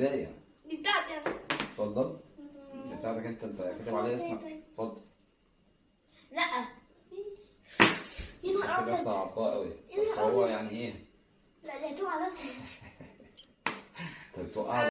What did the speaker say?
بداية دي بتاعتي أنا اتفضل. دي بتاعتك انت انت كاتب عليها طيب، اسمك طيب، طيب. اتفضل. لا. يا نهار كده صعبتها قوي بس هو يعني إيه؟ لا دي هتقع على راسي انت بتوقع